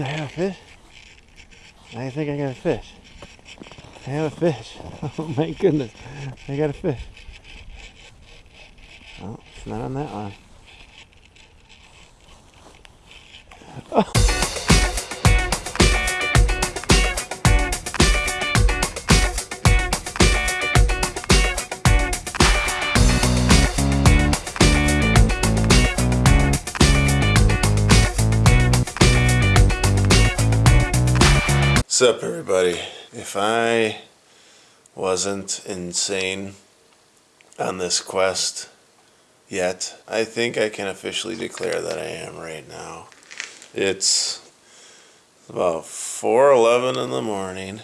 I have a fish? I think I got a fish. I have a fish. Oh my goodness. I got a fish. Oh, it's not on that one. What's up, everybody? If I wasn't insane on this quest yet, I think I can officially declare that I am right now. It's about 4:11 in the morning.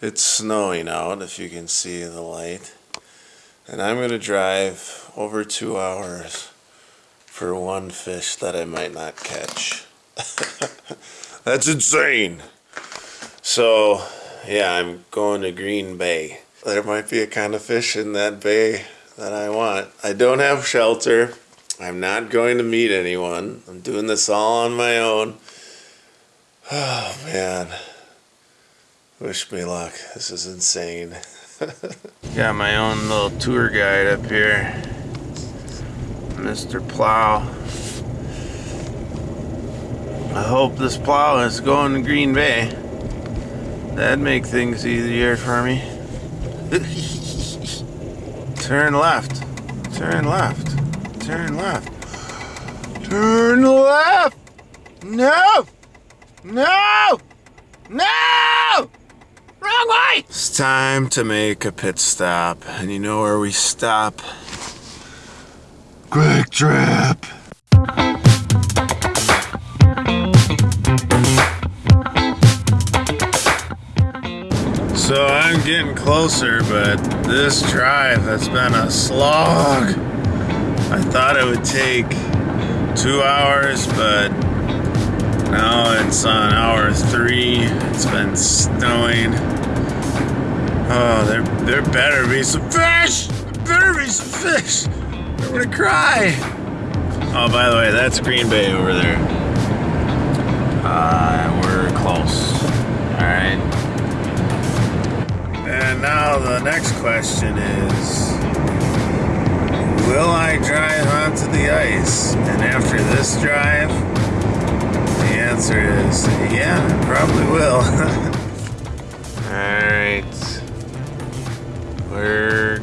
It's snowing out, if you can see the light, and I'm going to drive over two hours for one fish that I might not catch. That's insane. So, yeah, I'm going to Green Bay. There might be a kind of fish in that bay that I want. I don't have shelter. I'm not going to meet anyone. I'm doing this all on my own. Oh, man. Wish me luck. This is insane. Got my own little tour guide up here. Mr. Plow. I hope this plow is going to Green Bay. That'd make things easier for me. Turn left. Turn left. Turn left. Turn left! No! No! No! Wrong way! It's time to make a pit stop. And you know where we stop? Kwik Trip! So I'm getting closer, but this drive has been a slog. I thought it would take two hours, but now it's on hour three. It's been snowing. Oh, there, there better be some fish! There better be some fish! I'm gonna cry! Oh, by the way, that's Green Bay over there. And now the next question is Will I drive onto the ice? And after this drive, the answer is yeah, I probably will. Alright. We're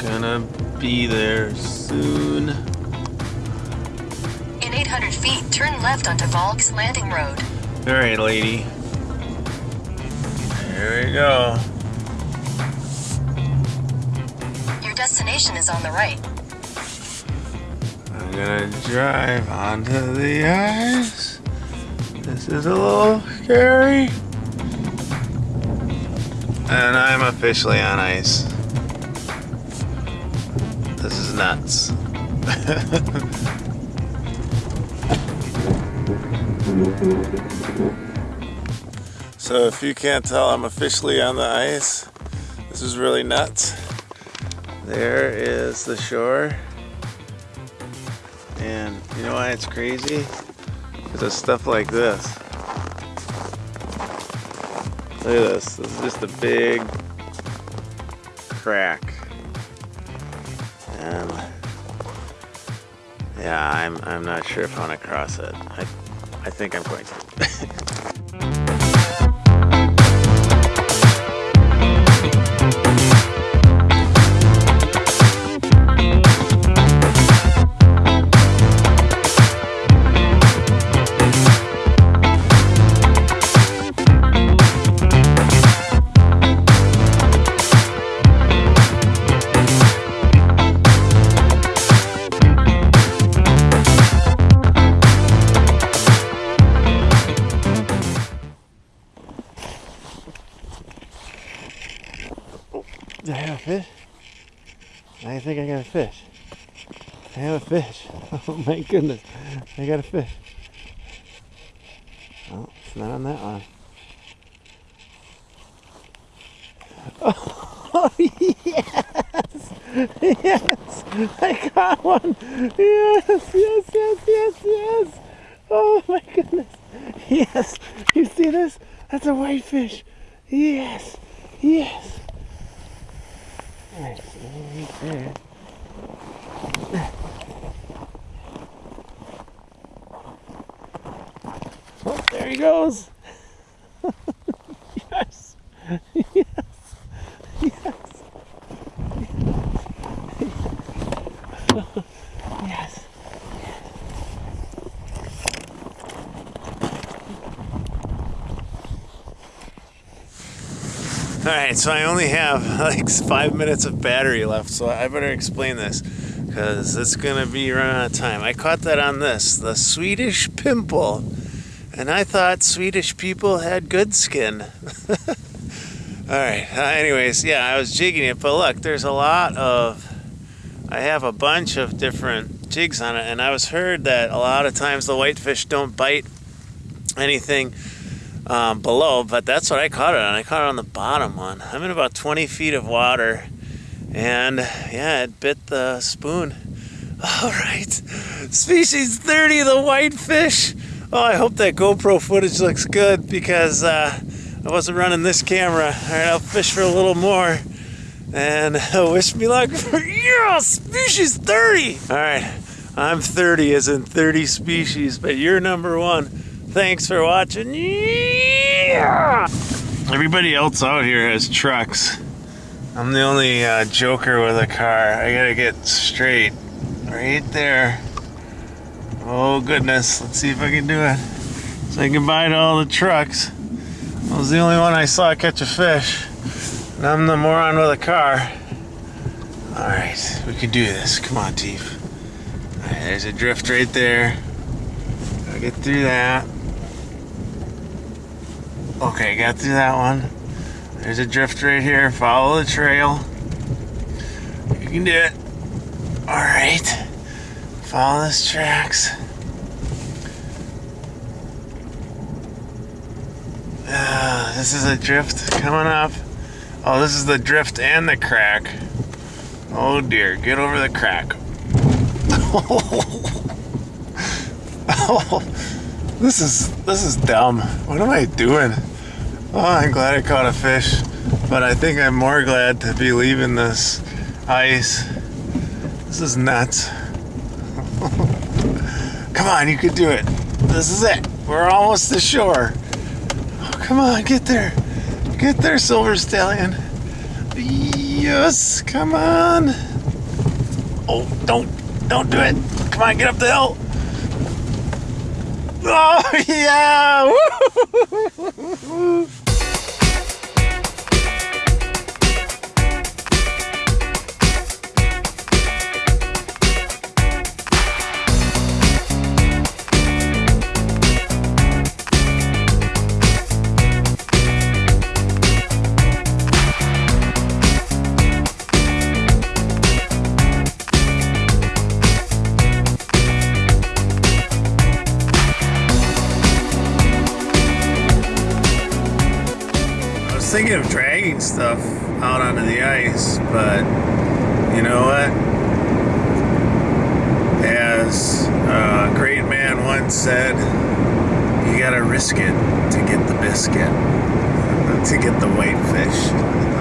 gonna be there soon. In 800 feet, turn left onto Volks Landing Road. Alright, lady. Here we go. Destination is on the right. I'm gonna drive onto the ice. This is a little scary. And I'm officially on ice. This is nuts. so if you can't tell, I'm officially on the ice. This is really nuts. There is the shore. And you know why it's crazy? Because of stuff like this. Look at this. This is just a big crack. And yeah, I'm I'm not sure if I want to cross it. I I think I'm going to. I have a fish. Oh my goodness. I got a fish. Oh, it's not on that one. Oh, yes! Yes! I got one! Yes, yes, yes, yes, yes! Oh my goodness. Yes. You see this? That's a whitefish. Yes. Yes. So right there. Oh, there he goes. yes. Yes. Yes. Yes. All right, so I only have like five minutes of battery left, so I better explain this because it's gonna be running out of time. I caught that on this, the Swedish pimple, and I thought Swedish people had good skin. All right, uh, anyways, yeah, I was jigging it, but look, there's a lot of, I have a bunch of different jigs on it, and I was heard that a lot of times the whitefish don't bite anything um, below, but that's what I caught it on. I caught it on the bottom one. I'm in about 20 feet of water, and yeah, it bit the spoon. All right, species 30, the whitefish. Oh, I hope that GoPro footage looks good because uh, I wasn't running this camera. All right, I'll fish for a little more. And wish me luck for yeah, species 30. All right, I'm 30 as in 30 species, but you're number one. Thanks for watching. Yeah! Everybody else out here has trucks. I'm the only uh, joker with a car. I gotta get straight. Right there. Oh goodness, let's see if I can do it. Say goodbye to all the trucks. I was the only one I saw catch a fish. And I'm the moron with a car. Alright, we can do this. Come on, Teef. Alright, there's a drift right there. Gotta get through that. Okay, got through that one. There's a drift right here. Follow the trail. You can do it. Alright. Follow those tracks. Uh, this is a drift coming up. Oh, this is the drift and the crack. Oh dear, get over the crack. oh, this is this is dumb. What am I doing? Oh, I'm glad I caught a fish, but I think I'm more glad to be leaving this ice. This is nuts. Come on, you could do it. This is it. We're almost to shore. Oh, come on, get there. Get there, Silver Stallion. Yes, come on. Oh, don't, don't do it. Come on, get up the hill. Oh, yeah. Stuff out onto the ice, but you know what? As a great man once said, you gotta risk it to get the biscuit, to get the white fish.